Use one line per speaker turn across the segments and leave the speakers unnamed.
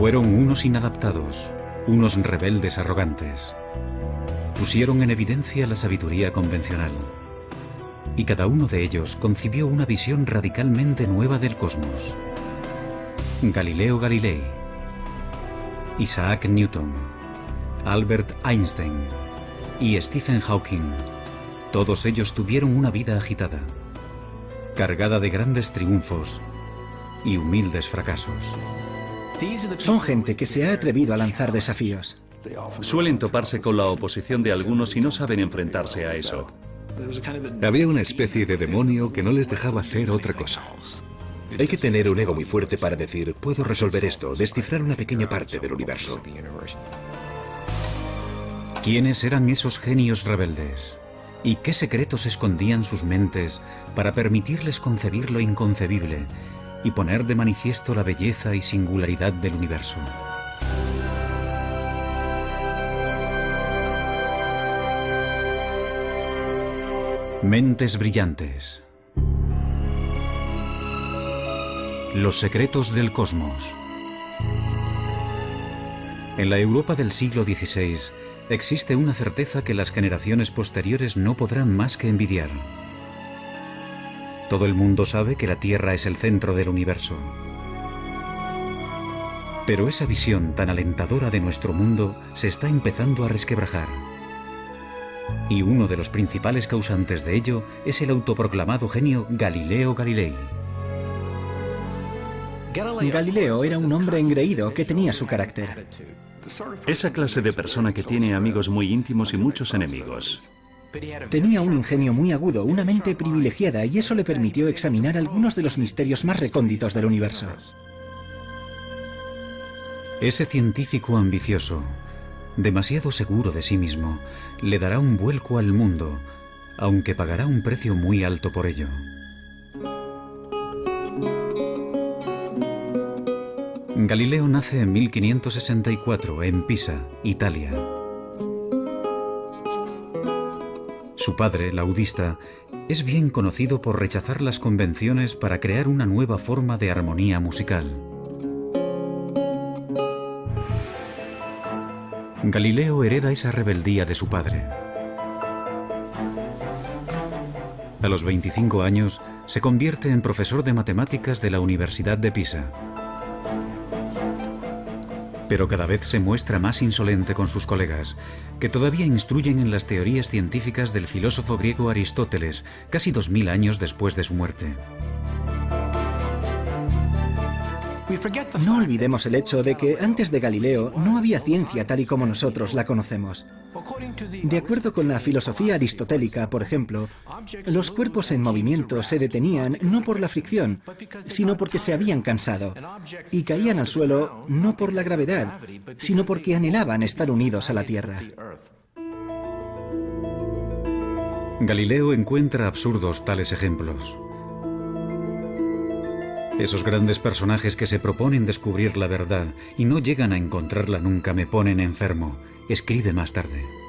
Fueron unos inadaptados, unos rebeldes arrogantes. Pusieron en evidencia la sabiduría convencional. Y cada uno de ellos concibió una visión radicalmente nueva del cosmos. Galileo Galilei, Isaac Newton, Albert Einstein y Stephen Hawking. Todos ellos tuvieron una vida agitada, cargada de grandes triunfos y humildes fracasos.
Son gente que se ha atrevido a lanzar desafíos.
Suelen toparse con la oposición de algunos y no saben enfrentarse a eso.
Había una especie de demonio que no les dejaba hacer otra cosa. Hay que tener un ego muy fuerte para decir, puedo resolver esto, descifrar una pequeña parte del universo.
¿Quiénes eran esos genios rebeldes? ¿Y qué secretos escondían sus mentes para permitirles concebir lo inconcebible y poner de manifiesto la belleza y singularidad del universo? Mentes brillantes. Los secretos del cosmos. En la Europa del siglo XVI existe una certeza que las generaciones posteriores no podrán más que envidiar. Todo el mundo sabe que la Tierra es el centro del universo. Pero esa visión tan alentadora de nuestro mundo se está empezando a resquebrajar. Y uno de los principales causantes de ello es el autoproclamado genio Galileo Galilei.
Galileo era un hombre engreído que tenía su carácter.
Esa clase de persona que tiene amigos muy íntimos y muchos enemigos.
Tenía un ingenio muy agudo, una mente privilegiada y eso le permitió examinar algunos de los misterios más recónditos del universo.
Ese científico ambicioso, demasiado seguro de sí mismo, le dará un vuelco al mundo, aunque pagará un precio muy alto por ello. Galileo nace en 1564 en Pisa, Italia. Su padre, laudista, es bien conocido por rechazar las convenciones para crear una nueva forma de armonía musical. Galileo hereda esa rebeldía de su padre. A los 25 años se convierte en profesor de matemáticas de la Universidad de Pisa pero cada vez se muestra más insolente con sus colegas, que todavía instruyen en las teorías científicas del filósofo griego Aristóteles, casi dos mil años después de su muerte.
No olvidemos el hecho de que antes de Galileo no había ciencia tal y como nosotros la conocemos. De acuerdo con la filosofía aristotélica, por ejemplo, los cuerpos en movimiento se detenían no por la fricción, sino porque se habían cansado, y caían al suelo no por la gravedad, sino porque anhelaban estar unidos a la Tierra.
Galileo encuentra absurdos tales ejemplos. Esos grandes personajes que se proponen descubrir la verdad y no llegan a encontrarla nunca me ponen enfermo, escribe más tarde.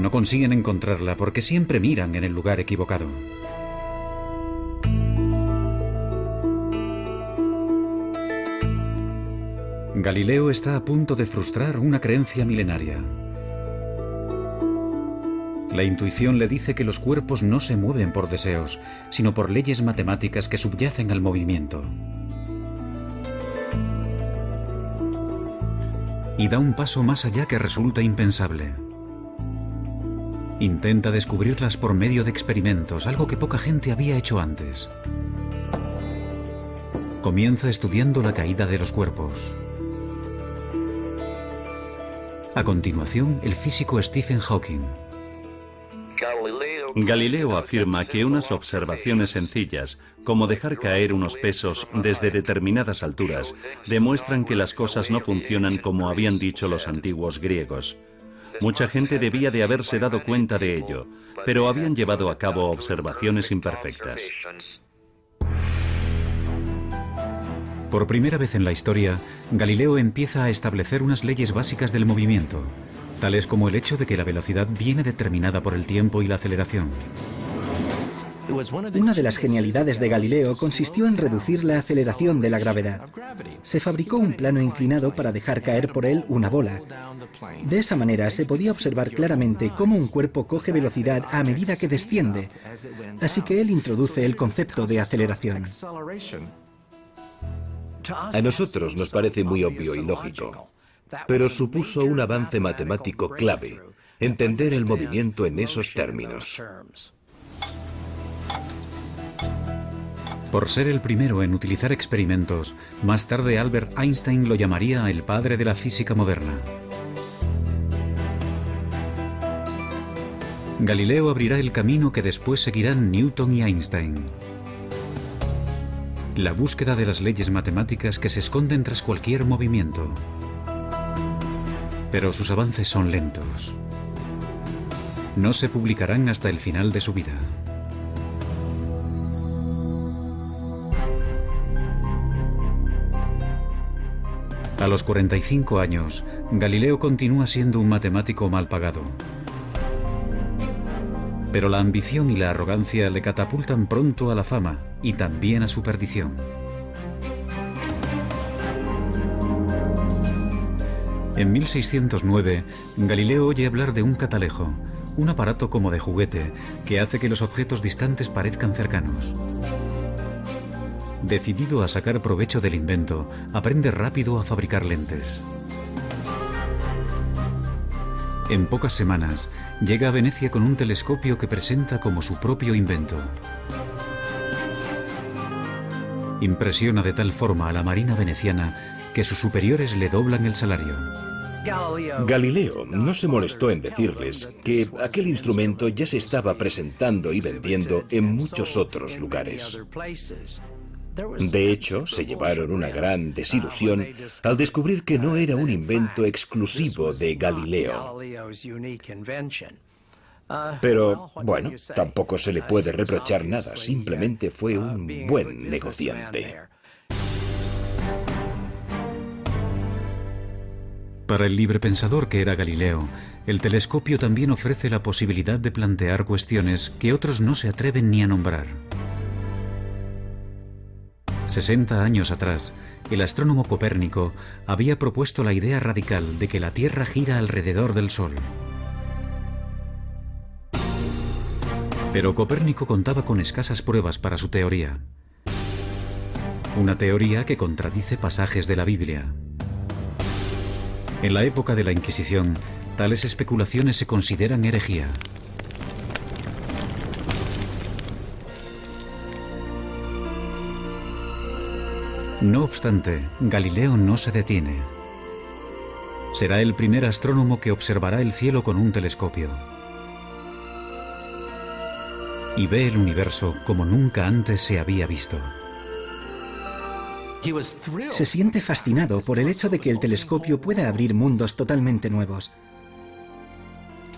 No consiguen encontrarla porque siempre miran en el lugar equivocado. Galileo está a punto de frustrar una creencia milenaria. La intuición le dice que los cuerpos no se mueven por deseos, sino por leyes matemáticas que subyacen al movimiento. Y da un paso más allá que resulta impensable. Intenta descubrirlas por medio de experimentos, algo que poca gente había hecho antes. Comienza estudiando la caída de los cuerpos. A continuación, el físico Stephen Hawking.
Galileo afirma que unas observaciones sencillas, como dejar caer unos pesos desde determinadas alturas, demuestran que las cosas no funcionan como habían dicho los antiguos griegos. Mucha gente debía de haberse dado cuenta de ello, pero habían llevado a cabo observaciones imperfectas.
Por primera vez en la historia, Galileo empieza a establecer unas leyes básicas del movimiento, tales como el hecho de que la velocidad viene determinada por el tiempo y la aceleración.
Una de las genialidades de Galileo consistió en reducir la aceleración de la gravedad. Se fabricó un plano inclinado para dejar caer por él una bola. De esa manera se podía observar claramente cómo un cuerpo coge velocidad a medida que desciende. Así que él introduce el concepto de aceleración.
A nosotros nos parece muy obvio y lógico, pero supuso un avance matemático clave, entender el movimiento en esos términos.
Por ser el primero en utilizar experimentos, más tarde Albert Einstein lo llamaría el padre de la física moderna. Galileo abrirá el camino que después seguirán Newton y Einstein. La búsqueda de las leyes matemáticas que se esconden tras cualquier movimiento. Pero sus avances son lentos. No se publicarán hasta el final de su vida. A los 45 años, Galileo continúa siendo un matemático mal pagado. Pero la ambición y la arrogancia le catapultan pronto a la fama y también a su perdición. En 1609, Galileo oye hablar de un catalejo, un aparato como de juguete que hace que los objetos distantes parezcan cercanos. Decidido a sacar provecho del invento, aprende rápido a fabricar lentes. En pocas semanas, llega a Venecia con un telescopio que presenta como su propio invento. Impresiona de tal forma a la marina veneciana que sus superiores le doblan el salario.
Galileo no se molestó en decirles que aquel instrumento ya se estaba presentando y vendiendo en muchos otros lugares. De hecho, se llevaron una gran desilusión al descubrir que no era un invento exclusivo de Galileo. Pero, bueno, tampoco se le puede reprochar nada, simplemente fue un buen negociante.
Para el librepensador que era Galileo, el telescopio también ofrece la posibilidad de plantear cuestiones que otros no se atreven ni a nombrar. 60 años atrás, el astrónomo Copérnico había propuesto la idea radical de que la Tierra gira alrededor del Sol. Pero Copérnico contaba con escasas pruebas para su teoría. Una teoría que contradice pasajes de la Biblia. En la época de la Inquisición, tales especulaciones se consideran herejía. No obstante, Galileo no se detiene. Será el primer astrónomo que observará el cielo con un telescopio. Y ve el universo como nunca antes se había visto.
Se siente fascinado por el hecho de que el telescopio pueda abrir mundos totalmente nuevos.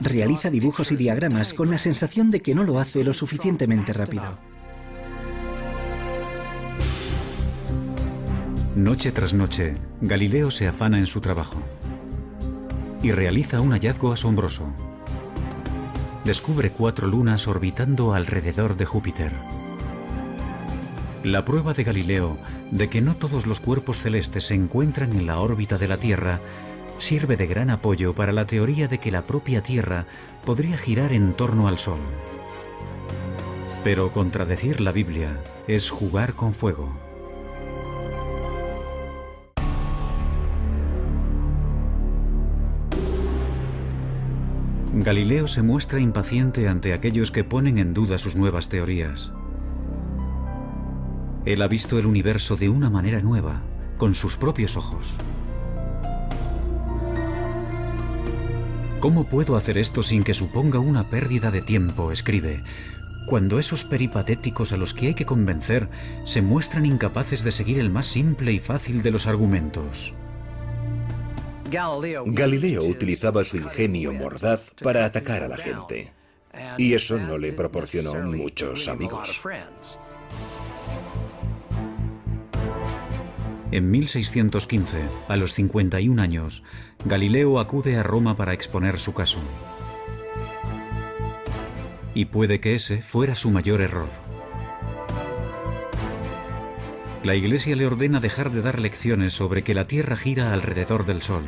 Realiza dibujos y diagramas con la sensación de que no lo hace lo suficientemente rápido.
Noche tras noche, Galileo se afana en su trabajo y realiza un hallazgo asombroso. Descubre cuatro lunas orbitando alrededor de Júpiter. La prueba de Galileo de que no todos los cuerpos celestes se encuentran en la órbita de la Tierra sirve de gran apoyo para la teoría de que la propia Tierra podría girar en torno al Sol. Pero contradecir la Biblia es jugar con fuego. Galileo se muestra impaciente ante aquellos que ponen en duda sus nuevas teorías. Él ha visto el universo de una manera nueva, con sus propios ojos. ¿Cómo puedo hacer esto sin que suponga una pérdida de tiempo? escribe, cuando esos peripatéticos a los que hay que convencer se muestran incapaces de seguir el más simple y fácil de los argumentos.
Galileo utilizaba su ingenio mordaz para atacar a la gente. Y eso no le proporcionó muchos amigos.
En 1615, a los 51 años, Galileo acude a Roma para exponer su caso. Y puede que ese fuera su mayor error. La Iglesia le ordena dejar de dar lecciones sobre que la Tierra gira alrededor del Sol.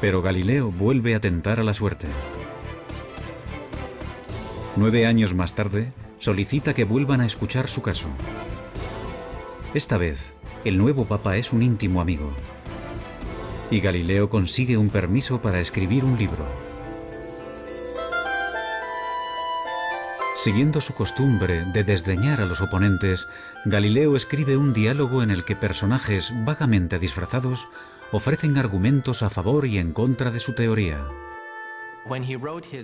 Pero Galileo vuelve a tentar a la suerte. Nueve años más tarde, solicita que vuelvan a escuchar su caso. Esta vez, el nuevo papa es un íntimo amigo. Y Galileo consigue un permiso para escribir un libro. Siguiendo su costumbre de desdeñar a los oponentes, Galileo escribe un diálogo en el que personajes vagamente disfrazados ofrecen argumentos a favor y en contra de su teoría.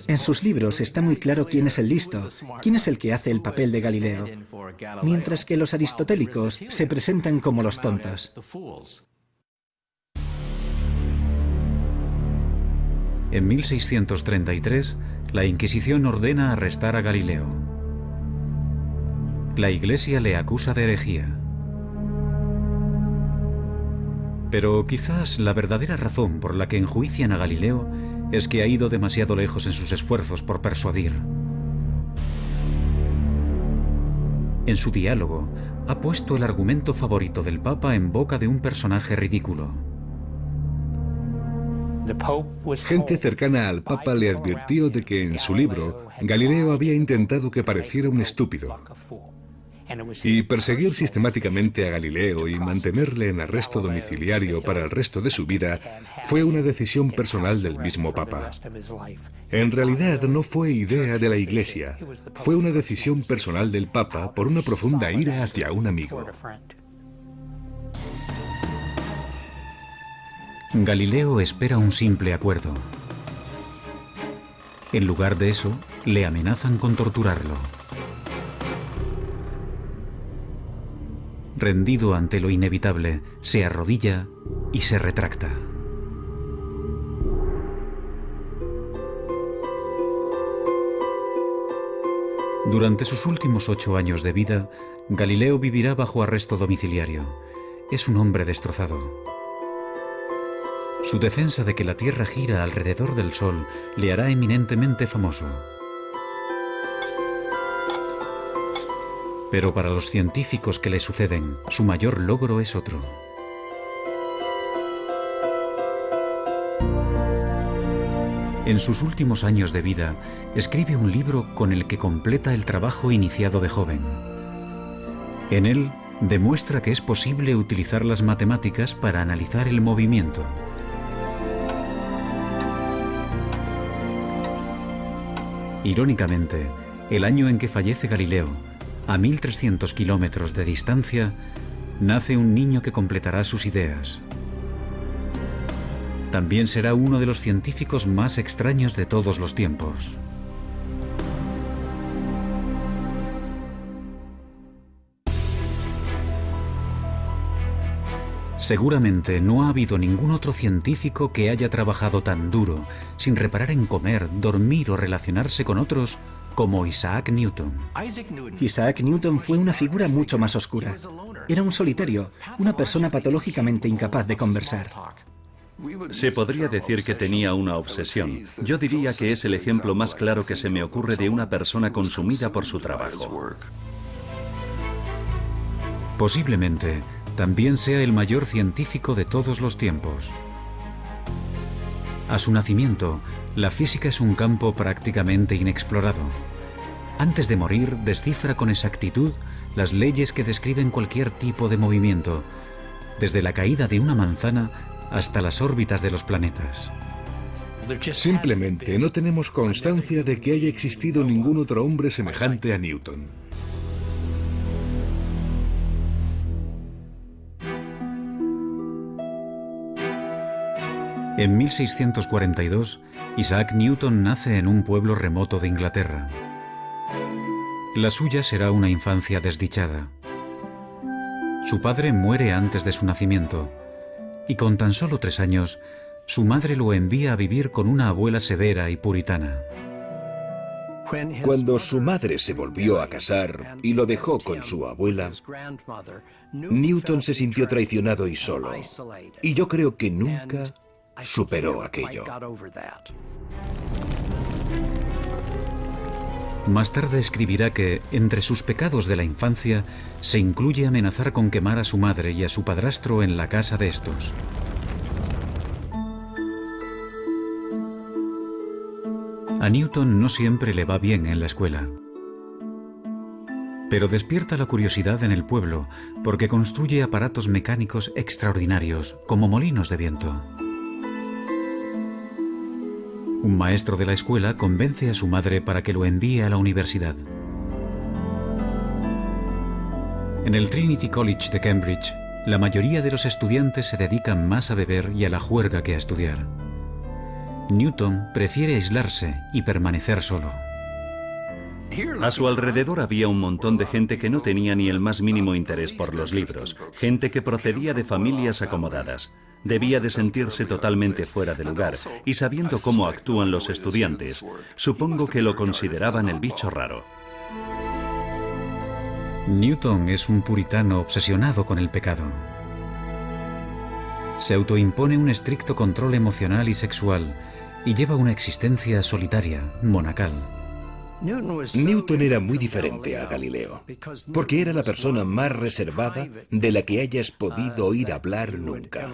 En sus libros está muy claro quién es el listo, quién es el que hace el papel de Galileo, mientras que los aristotélicos se presentan como los tontos.
En 1633, la Inquisición ordena arrestar a Galileo. La Iglesia le acusa de herejía. Pero quizás la verdadera razón por la que enjuician a Galileo es que ha ido demasiado lejos en sus esfuerzos por persuadir. En su diálogo, ha puesto el argumento favorito del Papa en boca de un personaje ridículo.
Gente cercana al Papa le advirtió de que en su libro Galileo había intentado que pareciera un estúpido. Y perseguir sistemáticamente a Galileo y mantenerle en arresto domiciliario para el resto de su vida fue una decisión personal del mismo Papa. En realidad no fue idea de la Iglesia, fue una decisión personal del Papa por una profunda ira hacia un amigo.
Galileo espera un simple acuerdo. En lugar de eso, le amenazan con torturarlo. Rendido ante lo inevitable, se arrodilla y se retracta. Durante sus últimos ocho años de vida, Galileo vivirá bajo arresto domiciliario. Es un hombre destrozado. Su defensa de que la Tierra gira alrededor del Sol le hará eminentemente famoso. Pero para los científicos que le suceden, su mayor logro es otro. En sus últimos años de vida, escribe un libro con el que completa el trabajo iniciado de joven. En él, demuestra que es posible utilizar las matemáticas para analizar el movimiento. Irónicamente, el año en que fallece Galileo, a 1300 kilómetros de distancia, nace un niño que completará sus ideas. También será uno de los científicos más extraños de todos los tiempos. Seguramente no ha habido ningún otro científico que haya trabajado tan duro, sin reparar en comer, dormir o relacionarse con otros, como Isaac Newton.
Isaac Newton fue una figura mucho más oscura. Era un solitario, una persona patológicamente incapaz de conversar.
Se podría decir que tenía una obsesión. Yo diría que es el ejemplo más claro que se me ocurre de una persona consumida por su trabajo.
Posiblemente también sea el mayor científico de todos los tiempos. A su nacimiento, la física es un campo prácticamente inexplorado. Antes de morir, descifra con exactitud las leyes que describen cualquier tipo de movimiento, desde la caída de una manzana hasta las órbitas de los planetas.
Simplemente no tenemos constancia de que haya existido ningún otro hombre semejante a Newton.
En 1642, Isaac Newton nace en un pueblo remoto de Inglaterra. La suya será una infancia desdichada. Su padre muere antes de su nacimiento y con tan solo tres años, su madre lo envía a vivir con una abuela severa y puritana.
Cuando su madre se volvió a casar y lo dejó con su abuela, Newton se sintió traicionado y solo. Y yo creo que nunca superó aquello.
Más tarde escribirá que, entre sus pecados de la infancia, se incluye amenazar con quemar a su madre y a su padrastro en la casa de estos. A Newton no siempre le va bien en la escuela. Pero despierta la curiosidad en el pueblo porque construye aparatos mecánicos extraordinarios, como molinos de viento. Un maestro de la escuela convence a su madre para que lo envíe a la universidad. En el Trinity College de Cambridge, la mayoría de los estudiantes se dedican más a beber y a la juerga que a estudiar. Newton prefiere aislarse y permanecer solo.
A su alrededor había un montón de gente que no tenía ni el más mínimo interés por los libros, gente que procedía de familias acomodadas. Debía de sentirse totalmente fuera de lugar y sabiendo cómo actúan los estudiantes, supongo que lo consideraban el bicho raro.
Newton es un puritano obsesionado con el pecado. Se autoimpone un estricto control emocional y sexual y lleva una existencia solitaria, monacal.
Newton era muy diferente a Galileo, porque era la persona más reservada de la que hayas podido oír hablar nunca.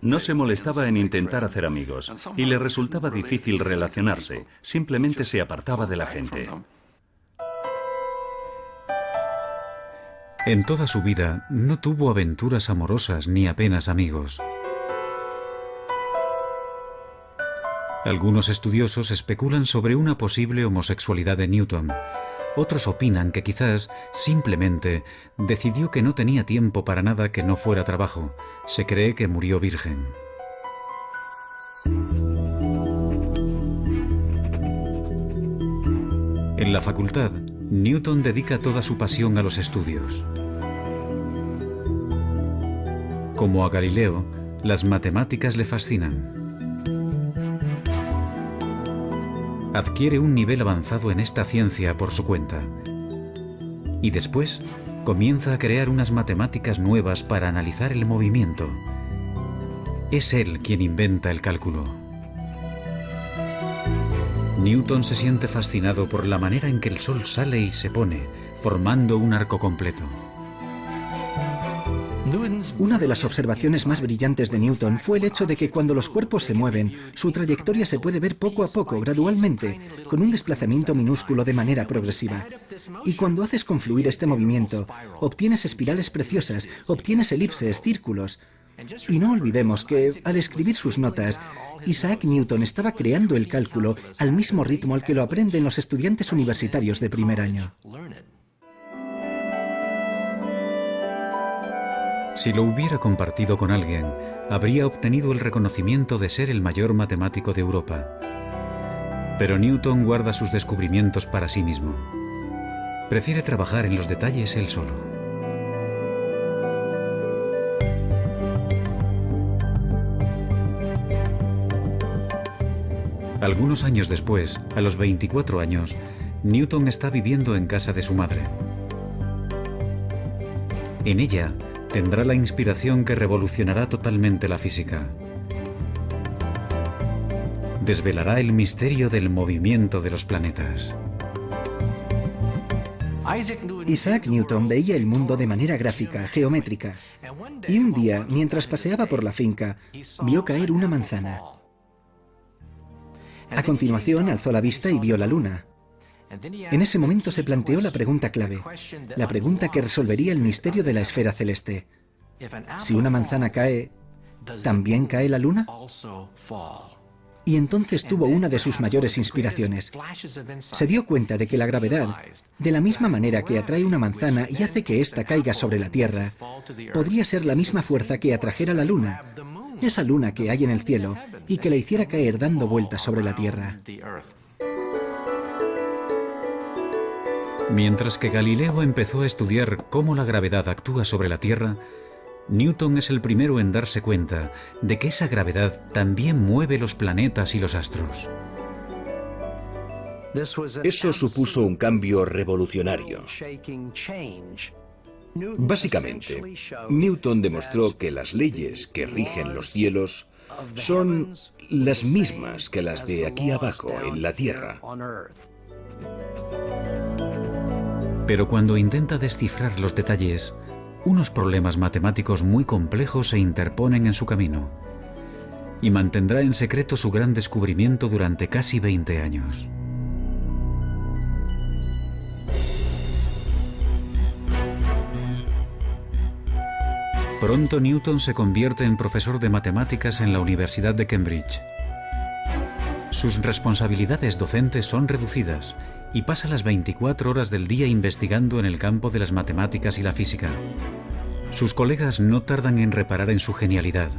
No se molestaba en intentar hacer amigos y le resultaba difícil relacionarse, simplemente se apartaba de la gente.
En toda su vida no tuvo aventuras amorosas ni apenas amigos. Algunos estudiosos especulan sobre una posible homosexualidad de Newton. Otros opinan que quizás simplemente decidió que no tenía tiempo para nada que no fuera trabajo. Se cree que murió virgen. En la facultad, Newton dedica toda su pasión a los estudios. Como a Galileo, las matemáticas le fascinan. Adquiere un nivel avanzado en esta ciencia por su cuenta. Y después comienza a crear unas matemáticas nuevas para analizar el movimiento. Es él quien inventa el cálculo. Newton se siente fascinado por la manera en que el Sol sale y se pone, formando un arco completo.
Una de las observaciones más brillantes de Newton fue el hecho de que cuando los cuerpos se mueven, su trayectoria se puede ver poco a poco, gradualmente, con un desplazamiento minúsculo de manera progresiva. Y cuando haces confluir este movimiento, obtienes espirales preciosas, obtienes elipses, círculos. Y no olvidemos que, al escribir sus notas, Isaac Newton estaba creando el cálculo al mismo ritmo al que lo aprenden los estudiantes universitarios de primer año.
Si lo hubiera compartido con alguien, habría obtenido el reconocimiento de ser el mayor matemático de Europa. Pero Newton guarda sus descubrimientos para sí mismo. Prefiere trabajar en los detalles él solo. Algunos años después, a los 24 años, Newton está viviendo en casa de su madre. En ella, tendrá la inspiración que revolucionará totalmente la física. Desvelará el misterio del movimiento de los planetas.
Isaac Newton veía el mundo de manera gráfica, geométrica. Y un día, mientras paseaba por la finca, vio caer una manzana. A continuación, alzó la vista y vio la luna. En ese momento se planteó la pregunta clave, la pregunta que resolvería el misterio de la esfera celeste. Si una manzana cae, ¿también cae la luna? Y entonces tuvo una de sus mayores inspiraciones. Se dio cuenta de que la gravedad, de la misma manera que atrae una manzana y hace que ésta caiga sobre la Tierra, podría ser la misma fuerza que atrajera la luna, esa luna que hay en el cielo, y que la hiciera caer dando vueltas sobre la Tierra.
Mientras que Galileo empezó a estudiar cómo la gravedad actúa sobre la Tierra, Newton es el primero en darse cuenta de que esa gravedad también mueve los planetas y los astros.
Eso supuso un cambio revolucionario. Básicamente, Newton demostró que las leyes que rigen los cielos son las mismas que las de aquí abajo en la Tierra.
Pero cuando intenta descifrar los detalles, unos problemas matemáticos muy complejos se interponen en su camino y mantendrá en secreto su gran descubrimiento durante casi 20 años. Pronto Newton se convierte en profesor de matemáticas en la Universidad de Cambridge. Sus responsabilidades docentes son reducidas y pasa las 24 horas del día investigando en el campo de las matemáticas y la física. Sus colegas no tardan en reparar en su genialidad,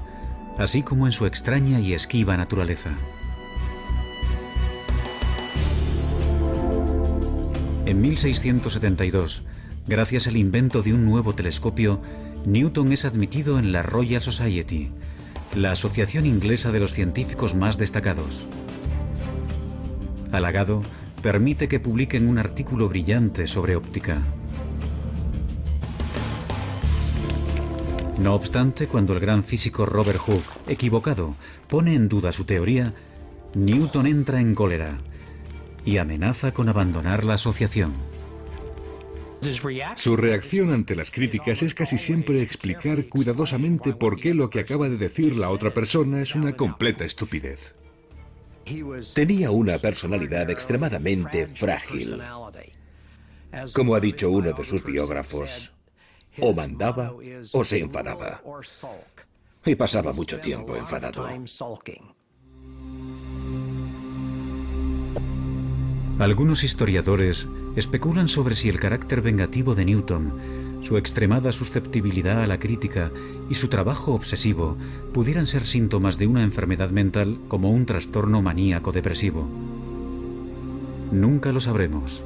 así como en su extraña y esquiva naturaleza. En 1672, gracias al invento de un nuevo telescopio, Newton es admitido en la Royal Society, la asociación inglesa de los científicos más destacados. Halagado, permite que publiquen un artículo brillante sobre óptica. No obstante, cuando el gran físico Robert Hooke, equivocado, pone en duda su teoría, Newton entra en cólera y amenaza con abandonar la asociación.
Su reacción ante las críticas es casi siempre explicar cuidadosamente por qué lo que acaba de decir la otra persona es una completa estupidez.
Tenía una personalidad extremadamente frágil. Como ha dicho uno de sus biógrafos, o mandaba o se enfadaba. Y pasaba mucho tiempo enfadado.
Algunos historiadores especulan sobre si el carácter vengativo de Newton, su extremada susceptibilidad a la crítica y su trabajo obsesivo pudieran ser síntomas de una enfermedad mental como un trastorno maníaco depresivo. Nunca lo sabremos.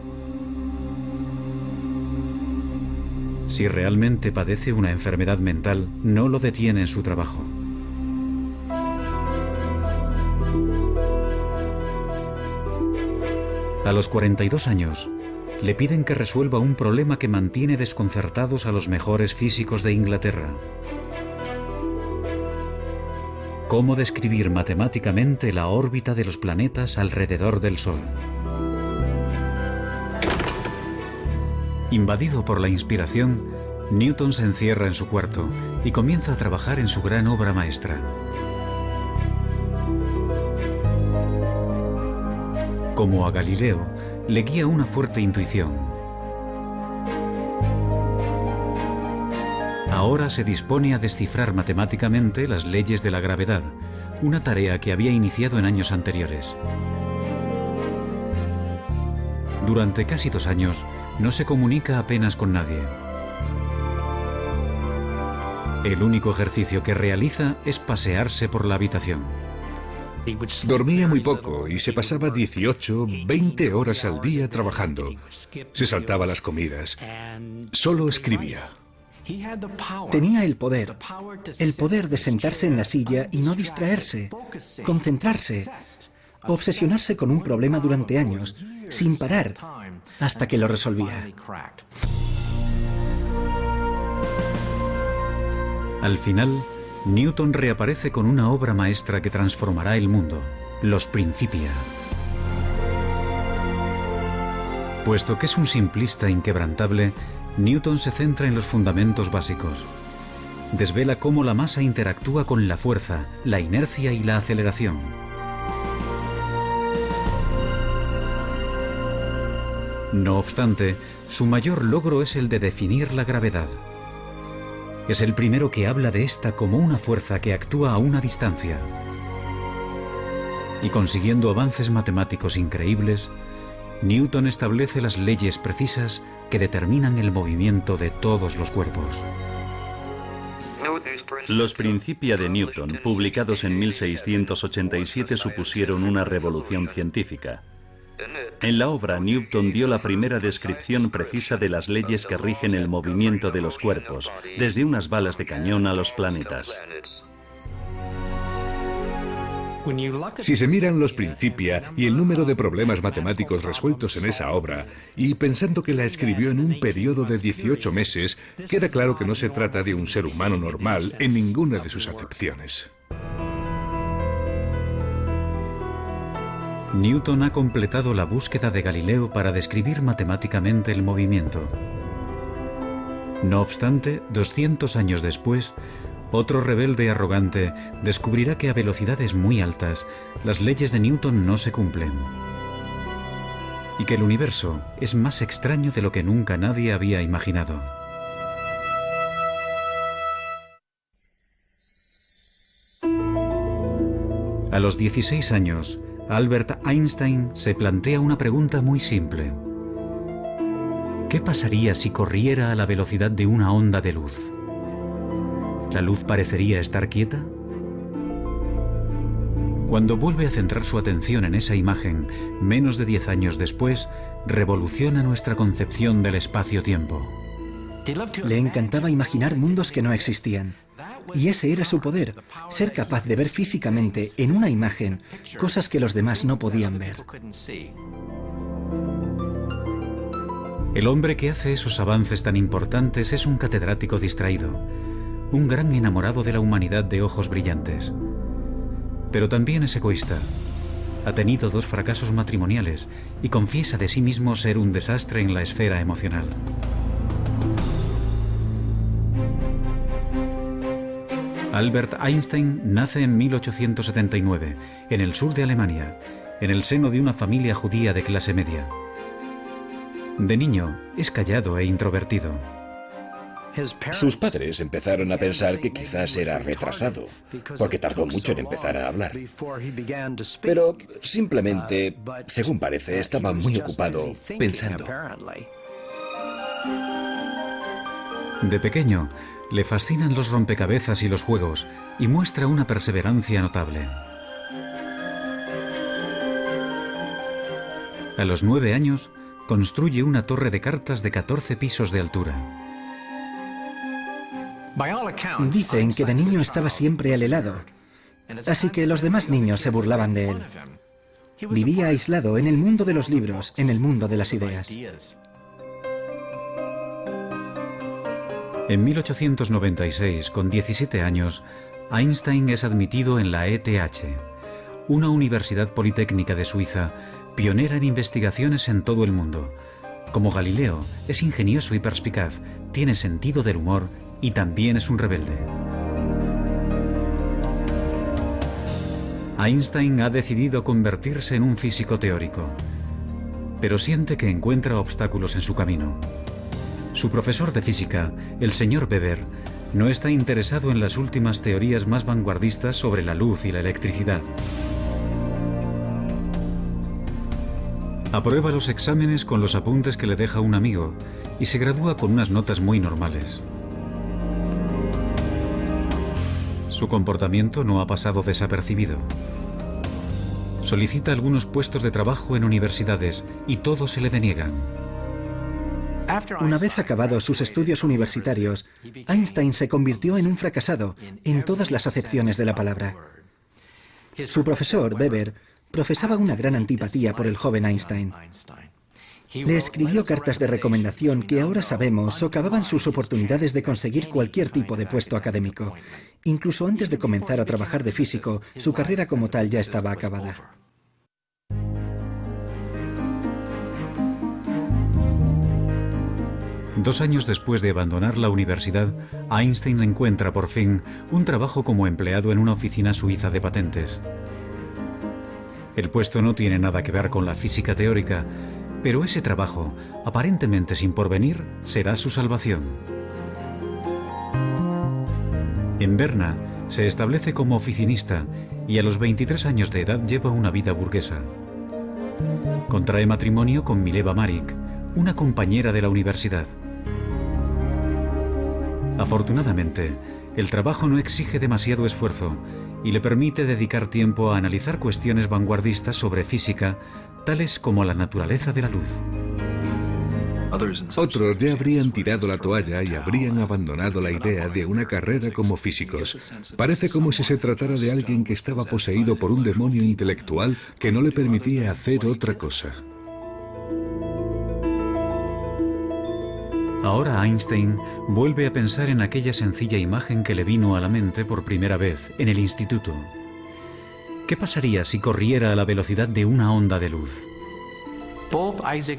Si realmente padece una enfermedad mental, no lo detiene en su trabajo. A los 42 años, le piden que resuelva un problema que mantiene desconcertados a los mejores físicos de Inglaterra. ¿Cómo describir matemáticamente la órbita de los planetas alrededor del Sol? Invadido por la inspiración, Newton se encierra en su cuarto y comienza a trabajar en su gran obra maestra. Como a Galileo, le guía una fuerte intuición. Ahora se dispone a descifrar matemáticamente las leyes de la gravedad, una tarea que había iniciado en años anteriores. Durante casi dos años, no se comunica apenas con nadie. El único ejercicio que realiza es pasearse por la habitación.
Dormía muy poco y se pasaba 18, 20 horas al día trabajando. Se saltaba las comidas. Solo escribía.
Tenía el poder, el poder de sentarse en la silla y no distraerse, concentrarse, obsesionarse con un problema durante años, sin parar, hasta que lo resolvía.
Al final, Newton reaparece con una obra maestra que transformará el mundo, Los Principia. Puesto que es un simplista inquebrantable, Newton se centra en los fundamentos básicos. Desvela cómo la masa interactúa con la fuerza, la inercia y la aceleración. No obstante, su mayor logro es el de definir la gravedad. Es el primero que habla de esta como una fuerza que actúa a una distancia. Y consiguiendo avances matemáticos increíbles, Newton establece las leyes precisas que determinan el movimiento de todos los cuerpos.
Los Principia de Newton, publicados en 1687, supusieron una revolución científica. En la obra, Newton dio la primera descripción precisa de las leyes que rigen el movimiento de los cuerpos, desde unas balas de cañón a los planetas.
Si se miran los Principia y el número de problemas matemáticos resueltos en esa obra, y pensando que la escribió en un periodo de 18 meses, queda claro que no se trata de un ser humano normal en ninguna de sus acepciones.
Newton ha completado la búsqueda de Galileo para describir matemáticamente el movimiento. No obstante, 200 años después, otro rebelde arrogante descubrirá que a velocidades muy altas las leyes de Newton no se cumplen y que el universo es más extraño de lo que nunca nadie había imaginado. A los 16 años, Albert Einstein se plantea una pregunta muy simple. ¿Qué pasaría si corriera a la velocidad de una onda de luz? ¿La luz parecería estar quieta? Cuando vuelve a centrar su atención en esa imagen, menos de 10 años después, revoluciona nuestra concepción del espacio-tiempo.
Le encantaba imaginar mundos que no existían. Y ese era su poder, ser capaz de ver físicamente en una imagen cosas que los demás no podían ver.
El hombre que hace esos avances tan importantes es un catedrático distraído, un gran enamorado de la humanidad de ojos brillantes. Pero también es egoísta. Ha tenido dos fracasos matrimoniales y confiesa de sí mismo ser un desastre en la esfera emocional. Albert Einstein nace en 1879, en el sur de Alemania, en el seno de una familia judía de clase media. De niño, es callado e introvertido.
Sus padres empezaron a pensar que quizás era retrasado, porque tardó mucho en empezar a hablar. Pero simplemente, según parece, estaba muy ocupado pensando.
De pequeño, le fascinan los rompecabezas y los juegos y muestra una perseverancia notable. A los nueve años, construye una torre de cartas de 14 pisos de altura.
Dicen que de niño estaba siempre al helado, así que los demás niños se burlaban de él. Vivía aislado en el mundo de los libros, en el mundo de las ideas.
En 1896, con 17 años, Einstein es admitido en la ETH, una universidad politécnica de Suiza pionera en investigaciones en todo el mundo. Como Galileo, es ingenioso y perspicaz, tiene sentido del humor y también es un rebelde. Einstein ha decidido convertirse en un físico teórico, pero siente que encuentra obstáculos en su camino. Su profesor de física, el señor Weber, no está interesado en las últimas teorías más vanguardistas sobre la luz y la electricidad. Aprueba los exámenes con los apuntes que le deja un amigo y se gradúa con unas notas muy normales. Su comportamiento no ha pasado desapercibido. Solicita algunos puestos de trabajo en universidades y todos se le deniegan.
Una vez acabados sus estudios universitarios, Einstein se convirtió en un fracasado en todas las acepciones de la palabra. Su profesor, Weber, profesaba una gran antipatía por el joven Einstein. Le escribió cartas de recomendación que ahora sabemos socavaban sus oportunidades de conseguir cualquier tipo de puesto académico. Incluso antes de comenzar a trabajar de físico, su carrera como tal ya estaba acabada.
Dos años después de abandonar la universidad, Einstein encuentra por fin un trabajo como empleado en una oficina suiza de patentes. El puesto no tiene nada que ver con la física teórica, pero ese trabajo, aparentemente sin porvenir, será su salvación. En Berna se establece como oficinista y a los 23 años de edad lleva una vida burguesa. Contrae matrimonio con Mileva Marik, una compañera de la universidad. Afortunadamente, el trabajo no exige demasiado esfuerzo y le permite dedicar tiempo a analizar cuestiones vanguardistas sobre física, tales como la naturaleza de la luz.
Otros ya habrían tirado la toalla y habrían abandonado la idea de una carrera como físicos. Parece como si se tratara de alguien que estaba poseído por un demonio intelectual que no le permitía hacer otra cosa.
Ahora Einstein vuelve a pensar en aquella sencilla imagen que le vino a la mente por primera vez en el instituto. ¿Qué pasaría si corriera a la velocidad de una onda de luz?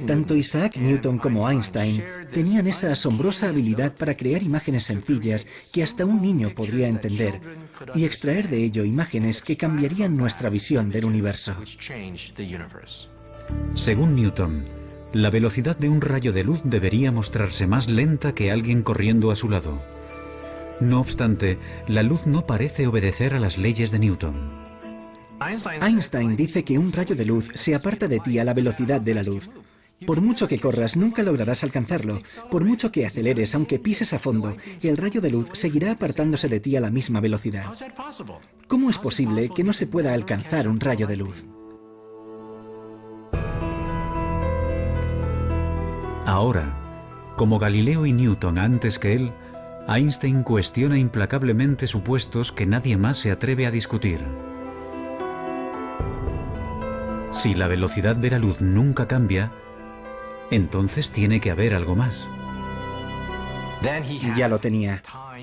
Tanto Isaac Newton como Einstein tenían esa asombrosa habilidad para crear imágenes sencillas que hasta un niño podría entender y extraer de ello imágenes que cambiarían nuestra visión del universo.
Según Newton, la velocidad de un rayo de luz debería mostrarse más lenta que alguien corriendo a su lado. No obstante, la luz no parece obedecer a las leyes de Newton.
Einstein dice que un rayo de luz se aparta de ti a la velocidad de la luz. Por mucho que corras, nunca lograrás alcanzarlo. Por mucho que aceleres, aunque pises a fondo, el rayo de luz seguirá apartándose de ti a la misma velocidad. ¿Cómo es posible que no se pueda alcanzar un rayo de luz?
Ahora, como Galileo y Newton antes que él, Einstein cuestiona implacablemente supuestos que nadie más se atreve a discutir. Si la velocidad de la luz nunca cambia, entonces tiene que haber algo más.
Ya lo tenía.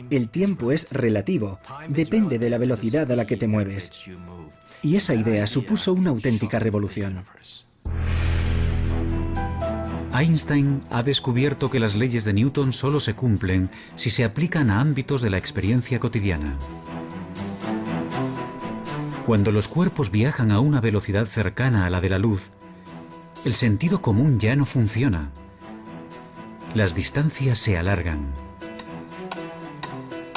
El tiempo es relativo, depende de la velocidad a la que te mueves. Y esa idea supuso una auténtica revolución.
Einstein ha descubierto que las leyes de Newton solo se cumplen si se aplican a ámbitos de la experiencia cotidiana. Cuando los cuerpos viajan a una velocidad cercana a la de la luz, el sentido común ya no funciona. Las distancias se alargan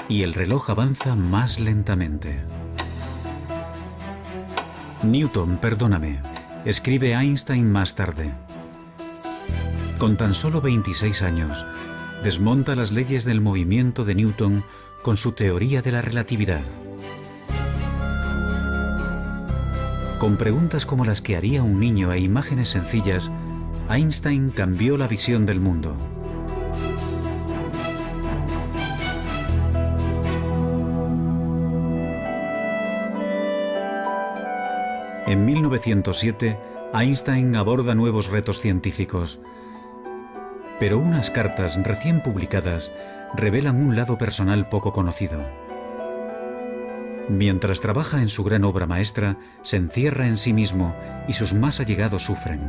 y el reloj avanza más lentamente. Newton, perdóname, escribe Einstein más tarde. Con tan solo 26 años, desmonta las leyes del movimiento de Newton con su teoría de la relatividad. Con preguntas como las que haría un niño e imágenes sencillas, Einstein cambió la visión del mundo. En 1907, Einstein aborda nuevos retos científicos, pero unas cartas recién publicadas revelan un lado personal poco conocido. Mientras trabaja en su gran obra maestra, se encierra en sí mismo y sus más allegados sufren.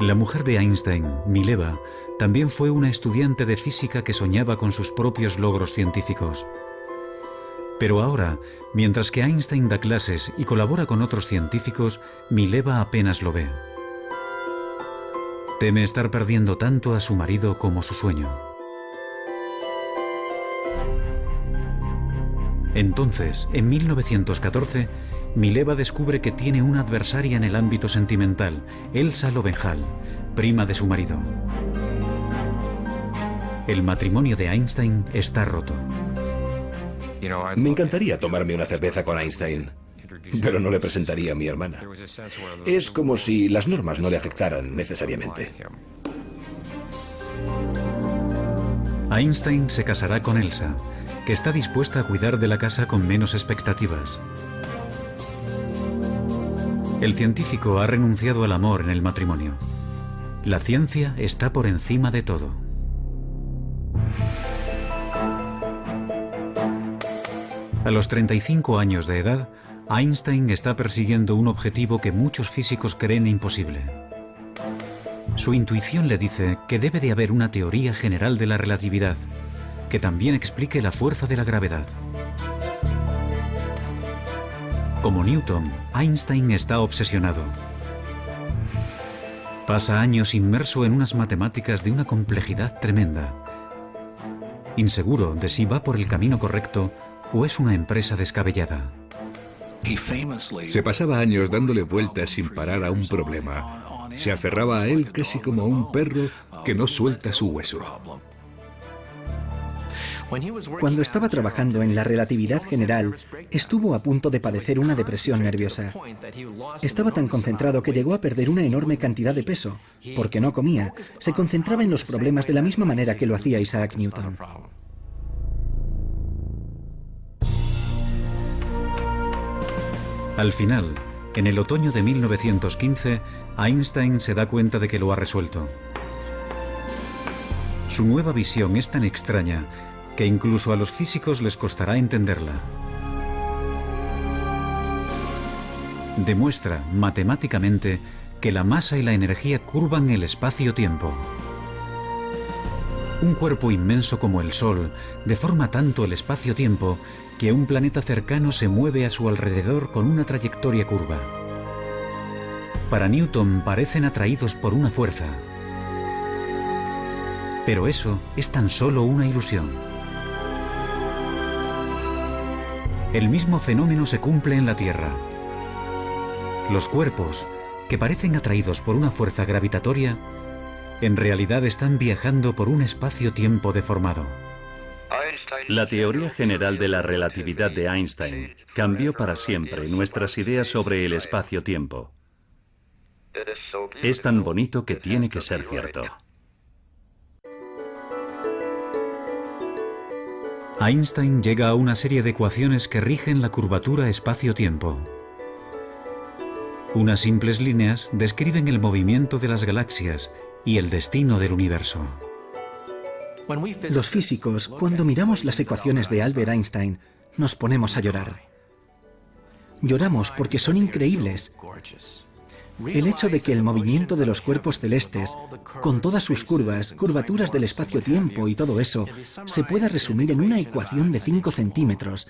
La mujer de Einstein, Mileva, también fue una estudiante de física que soñaba con sus propios logros científicos. Pero ahora, mientras que Einstein da clases y colabora con otros científicos, Mileva apenas lo ve. Teme estar perdiendo tanto a su marido como su sueño. Entonces, en 1914, Mileva descubre que tiene una adversaria en el ámbito sentimental, Elsa Lovenhal, prima de su marido. El matrimonio de Einstein está roto.
Me encantaría tomarme una cerveza con Einstein pero no le presentaría a mi hermana. Es como si las normas no le afectaran necesariamente.
Einstein se casará con Elsa, que está dispuesta a cuidar de la casa con menos expectativas. El científico ha renunciado al amor en el matrimonio. La ciencia está por encima de todo. A los 35 años de edad, Einstein está persiguiendo un objetivo que muchos físicos creen imposible. Su intuición le dice que debe de haber una teoría general de la relatividad, que también explique la fuerza de la gravedad. Como Newton, Einstein está obsesionado. Pasa años inmerso en unas matemáticas de una complejidad tremenda. Inseguro de si va por el camino correcto o es una empresa descabellada.
Se pasaba años dándole vueltas sin parar a un problema. Se aferraba a él casi como a un perro que no suelta su hueso.
Cuando estaba trabajando en la relatividad general, estuvo a punto de padecer una depresión nerviosa. Estaba tan concentrado que llegó a perder una enorme cantidad de peso. Porque no comía, se concentraba en los problemas de la misma manera que lo hacía Isaac Newton.
Al final, en el otoño de 1915, Einstein se da cuenta de que lo ha resuelto. Su nueva visión es tan extraña que incluso a los físicos les costará entenderla. Demuestra matemáticamente que la masa y la energía curvan el espacio-tiempo. Un cuerpo inmenso como el Sol deforma tanto el espacio-tiempo que un planeta cercano se mueve a su alrededor con una trayectoria curva. Para Newton parecen atraídos por una fuerza. Pero eso es tan solo una ilusión. El mismo fenómeno se cumple en la Tierra. Los cuerpos, que parecen atraídos por una fuerza gravitatoria, en realidad están viajando por un espacio-tiempo deformado.
La teoría general de la relatividad de Einstein cambió para siempre nuestras ideas sobre el espacio-tiempo. Es tan bonito que tiene que ser cierto.
Einstein llega a una serie de ecuaciones que rigen la curvatura espacio-tiempo. Unas simples líneas describen el movimiento de las galaxias y el destino del universo.
Los físicos, cuando miramos las ecuaciones de Albert Einstein, nos ponemos a llorar. Lloramos porque son increíbles. El hecho de que el movimiento de los cuerpos celestes, con todas sus curvas, curvaturas del espacio-tiempo y todo eso, se pueda resumir en una ecuación de 5 centímetros,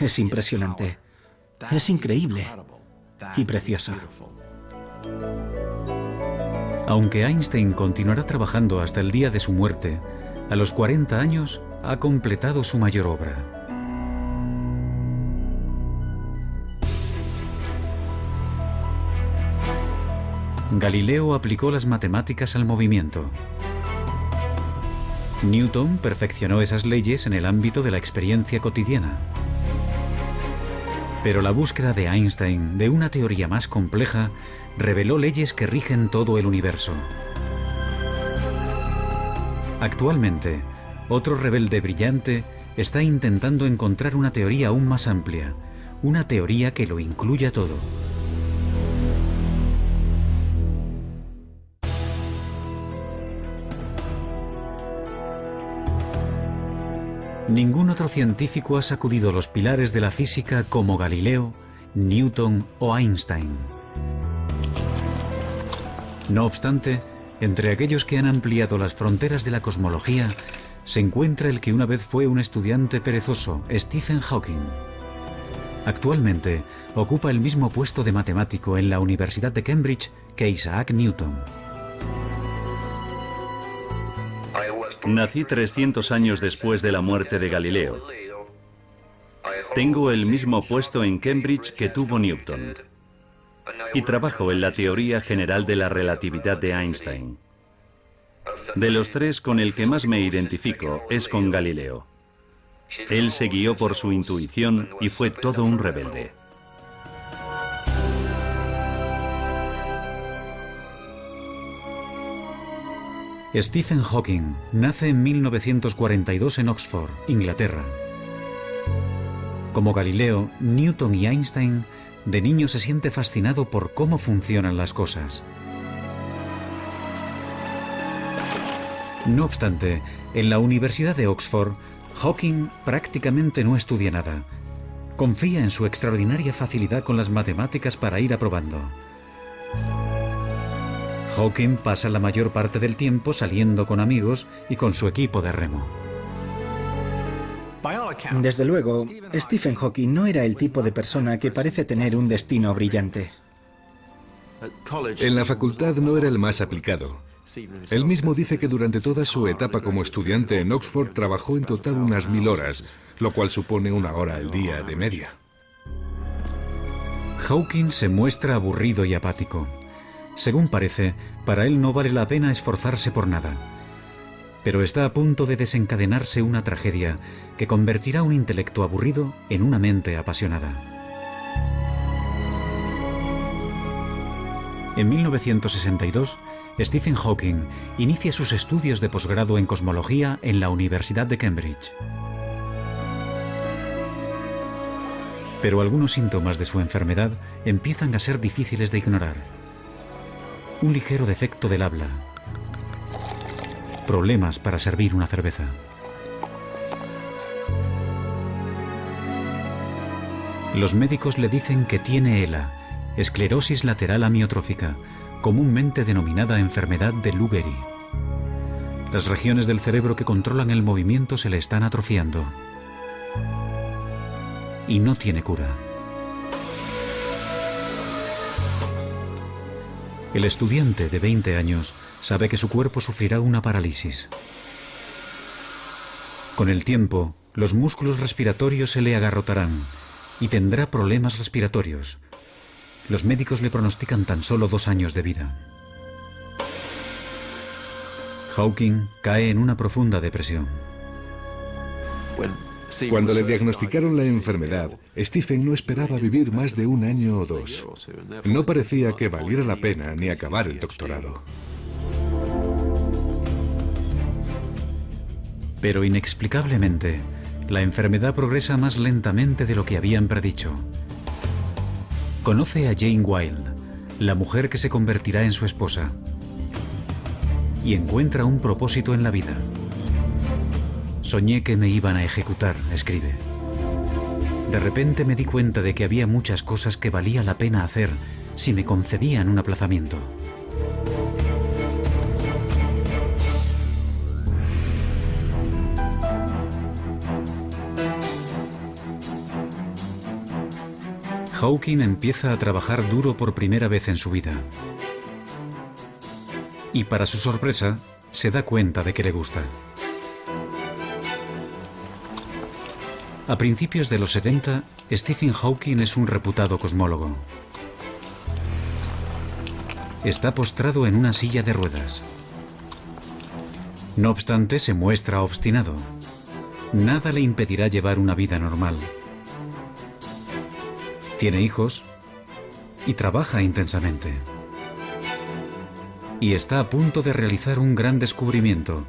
es impresionante. Es increíble y precioso.
Aunque Einstein continuará trabajando hasta el día de su muerte, a los 40 años ha completado su mayor obra. Galileo aplicó las matemáticas al movimiento. Newton perfeccionó esas leyes en el ámbito de la experiencia cotidiana. Pero la búsqueda de Einstein de una teoría más compleja reveló leyes que rigen todo el universo. Actualmente, otro rebelde brillante está intentando encontrar una teoría aún más amplia, una teoría que lo incluya todo. Ningún otro científico ha sacudido los pilares de la física como Galileo, Newton o Einstein. No obstante, entre aquellos que han ampliado las fronteras de la cosmología, se encuentra el que una vez fue un estudiante perezoso, Stephen Hawking. Actualmente ocupa el mismo puesto de matemático en la Universidad de Cambridge que Isaac Newton.
Nací 300 años después de la muerte de Galileo. Tengo el mismo puesto en Cambridge que tuvo Newton. Y trabajo en la teoría general de la relatividad de Einstein. De los tres, con el que más me identifico es con Galileo. Él se guió por su intuición y fue todo un rebelde.
Stephen Hawking nace en 1942 en Oxford, Inglaterra. Como Galileo, Newton y Einstein, de niño se siente fascinado por cómo funcionan las cosas. No obstante, en la Universidad de Oxford, Hawking prácticamente no estudia nada. Confía en su extraordinaria facilidad con las matemáticas para ir aprobando. Hawking pasa la mayor parte del tiempo saliendo con amigos y con su equipo de remo.
Desde luego, Stephen Hawking no era el tipo de persona que parece tener un destino brillante.
En la facultad no era el más aplicado. Él mismo dice que durante toda su etapa como estudiante en Oxford trabajó en total unas mil horas, lo cual supone una hora al día de media.
Hawking se muestra aburrido y apático. Según parece, para él no vale la pena esforzarse por nada. Pero está a punto de desencadenarse una tragedia que convertirá un intelecto aburrido en una mente apasionada. En 1962, Stephen Hawking inicia sus estudios de posgrado en cosmología en la Universidad de Cambridge. Pero algunos síntomas de su enfermedad empiezan a ser difíciles de ignorar un ligero defecto del habla, problemas para servir una cerveza. Los médicos le dicen que tiene ELA, esclerosis lateral amiotrófica, comúnmente denominada enfermedad de Lou. Las regiones del cerebro que controlan el movimiento se le están atrofiando. Y no tiene cura. El estudiante de 20 años sabe que su cuerpo sufrirá una parálisis. Con el tiempo, los músculos respiratorios se le agarrotarán y tendrá problemas respiratorios. Los médicos le pronostican tan solo dos años de vida. Hawking cae en una profunda depresión.
Cuando le diagnosticaron la enfermedad, Stephen no esperaba vivir más de un año o dos. No parecía que valiera la pena ni acabar el doctorado.
Pero inexplicablemente, la enfermedad progresa más lentamente de lo que habían predicho. Conoce a Jane Wilde, la mujer que se convertirá en su esposa, y encuentra un propósito en la vida. Soñé que me iban a ejecutar, escribe. De repente me di cuenta de que había muchas cosas que valía la pena hacer si me concedían un aplazamiento. Hawking empieza a trabajar duro por primera vez en su vida. Y para su sorpresa, se da cuenta de que le gusta. A principios de los 70, Stephen Hawking es un reputado cosmólogo. Está postrado en una silla de ruedas. No obstante, se muestra obstinado. Nada le impedirá llevar una vida normal. Tiene hijos y trabaja intensamente. Y está a punto de realizar un gran descubrimiento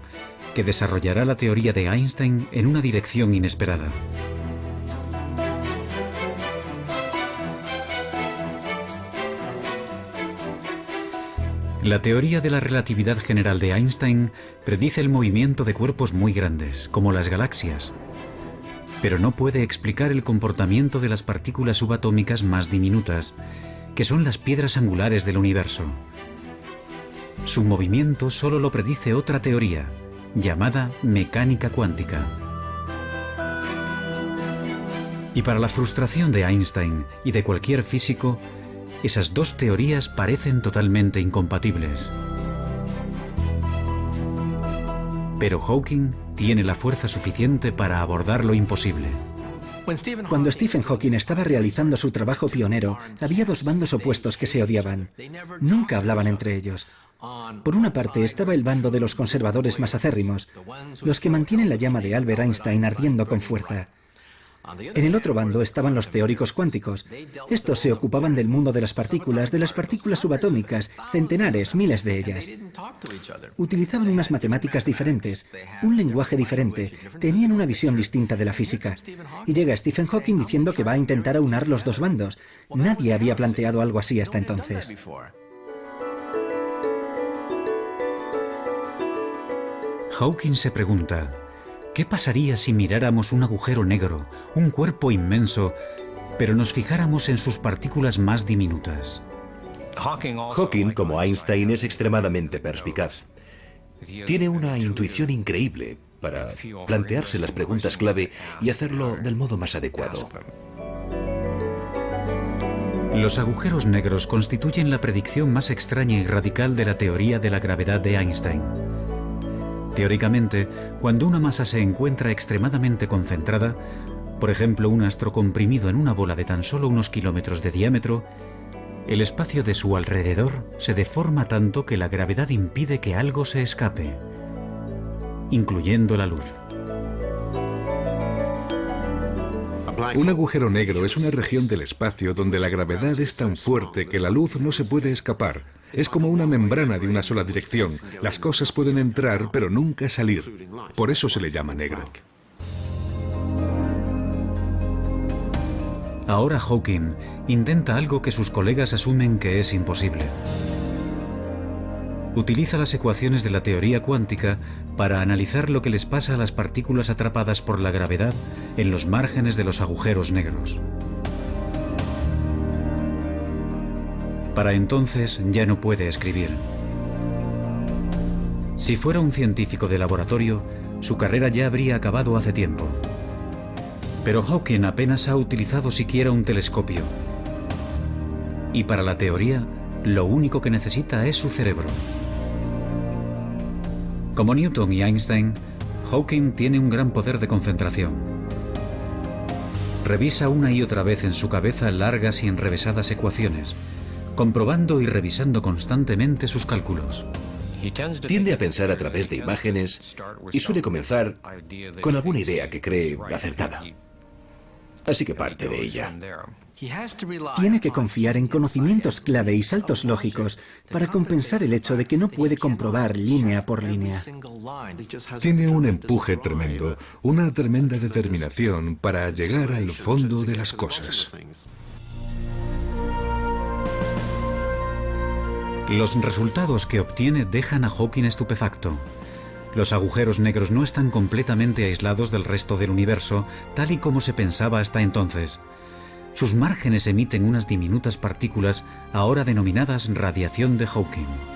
que desarrollará la teoría de Einstein en una dirección inesperada. La teoría de la relatividad general de Einstein predice el movimiento de cuerpos muy grandes, como las galaxias, pero no puede explicar el comportamiento de las partículas subatómicas más diminutas, que son las piedras angulares del universo. Su movimiento solo lo predice otra teoría, llamada mecánica cuántica. Y para la frustración de Einstein y de cualquier físico, esas dos teorías parecen totalmente incompatibles. Pero Hawking tiene la fuerza suficiente para abordar lo imposible.
Cuando Stephen Hawking estaba realizando su trabajo pionero, había dos bandos opuestos que se odiaban. Nunca hablaban entre ellos. Por una parte estaba el bando de los conservadores más acérrimos, los que mantienen la llama de Albert Einstein ardiendo con fuerza. En el otro bando estaban los teóricos cuánticos. Estos se ocupaban del mundo de las partículas, de las partículas subatómicas, centenares, miles de ellas. Utilizaban unas matemáticas diferentes, un lenguaje diferente, tenían una visión distinta de la física. Y llega Stephen Hawking diciendo que va a intentar aunar los dos bandos. Nadie había planteado algo así hasta entonces.
Hawking se pregunta, ¿qué pasaría si miráramos un agujero negro, un cuerpo inmenso, pero nos fijáramos en sus partículas más diminutas?
Hawking, como Einstein, es extremadamente perspicaz. Tiene una intuición increíble para plantearse las preguntas clave y hacerlo del modo más adecuado.
Los agujeros negros constituyen la predicción más extraña y radical de la teoría de la gravedad de Einstein. Teóricamente, cuando una masa se encuentra extremadamente concentrada, por ejemplo un astro comprimido en una bola de tan solo unos kilómetros de diámetro, el espacio de su alrededor se deforma tanto que la gravedad impide que algo se escape, incluyendo la luz.
Un agujero negro es una región del espacio donde la gravedad es tan fuerte que la luz no se puede escapar, es como una membrana de una sola dirección. Las cosas pueden entrar, pero nunca salir. Por eso se le llama negro.
Ahora Hawking intenta algo que sus colegas asumen que es imposible. utiliza las ecuaciones de la teoría cuántica para analizar lo que les pasa a las partículas atrapadas por la gravedad en los márgenes de los agujeros negros. Para entonces ya no puede escribir. Si fuera un científico de laboratorio, su carrera ya habría acabado hace tiempo. Pero Hawking apenas ha utilizado siquiera un telescopio. Y para la teoría, lo único que necesita es su cerebro. Como Newton y Einstein, Hawking tiene un gran poder de concentración. Revisa una y otra vez en su cabeza largas y enrevesadas ecuaciones, comprobando y revisando constantemente sus cálculos.
Tiende a pensar a través de imágenes y suele comenzar con alguna idea que cree acertada. Así que parte de ella.
Tiene que confiar en conocimientos clave y saltos lógicos para compensar el hecho de que no puede comprobar línea por línea.
Tiene un empuje tremendo, una tremenda determinación para llegar al fondo de las cosas.
Los resultados que obtiene dejan a Hawking estupefacto. Los agujeros negros no están completamente aislados del resto del universo, tal y como se pensaba hasta entonces. Sus márgenes emiten unas diminutas partículas, ahora denominadas radiación de Hawking.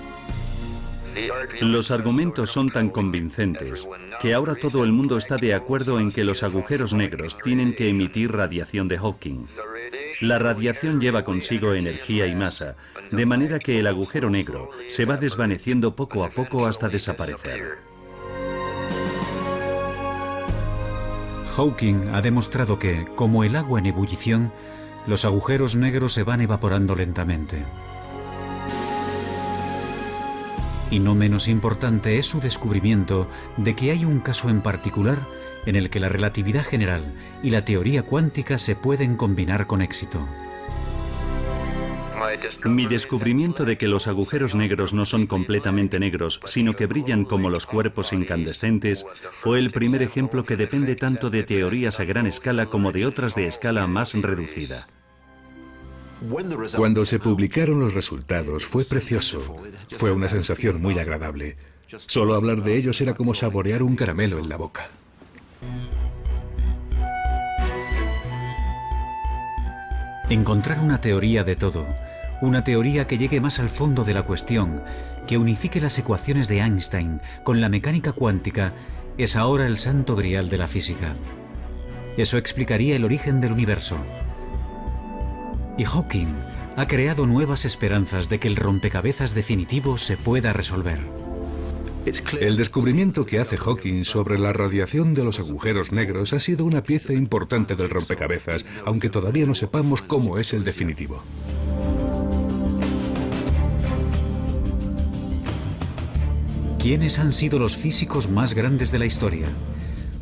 Los argumentos son tan convincentes que ahora todo el mundo está de acuerdo en que los agujeros negros tienen que emitir radiación de Hawking. La radiación lleva consigo energía y masa, de manera que el agujero negro se va desvaneciendo poco a poco hasta desaparecer.
Hawking ha demostrado que, como el agua en ebullición, los agujeros negros se van evaporando lentamente. Y no menos importante es su descubrimiento de que hay un caso en particular en el que la relatividad general y la teoría cuántica se pueden combinar con éxito.
Mi descubrimiento de que los agujeros negros no son completamente negros, sino que brillan como los cuerpos incandescentes, fue el primer ejemplo que depende tanto de teorías a gran escala como de otras de escala más reducida.
Cuando se publicaron los resultados fue precioso. Fue una sensación muy agradable. Solo hablar de ellos era como saborear un caramelo en la boca.
Encontrar una teoría de todo, una teoría que llegue más al fondo de la cuestión, que unifique las ecuaciones de Einstein con la mecánica cuántica, es ahora el santo grial de la física. Eso explicaría el origen del universo. Y Hawking ha creado nuevas esperanzas de que el rompecabezas definitivo se pueda resolver.
El descubrimiento que hace Hawking sobre la radiación de los agujeros negros ha sido una pieza importante del rompecabezas, aunque todavía no sepamos cómo es el definitivo.
¿Quiénes han sido los físicos más grandes de la historia?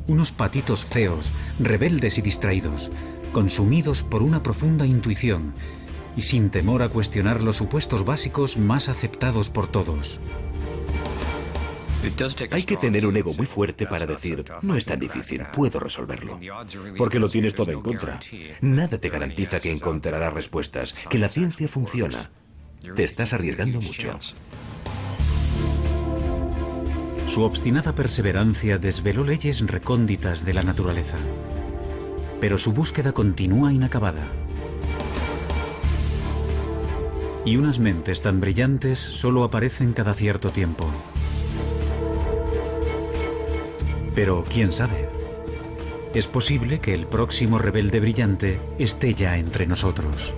Unos patitos feos, rebeldes y distraídos, consumidos por una profunda intuición y sin temor a cuestionar los supuestos básicos más aceptados por todos.
Hay que tener un ego muy fuerte para decir, no es tan difícil, puedo resolverlo. Porque lo tienes todo en contra. Nada te garantiza que encontrarás respuestas, que la ciencia funciona. Te estás arriesgando mucho.
Su obstinada perseverancia desveló leyes recónditas de la naturaleza. Pero su búsqueda continúa inacabada. Y unas mentes tan brillantes solo aparecen cada cierto tiempo. Pero quién sabe. Es posible que el próximo rebelde brillante esté ya entre nosotros.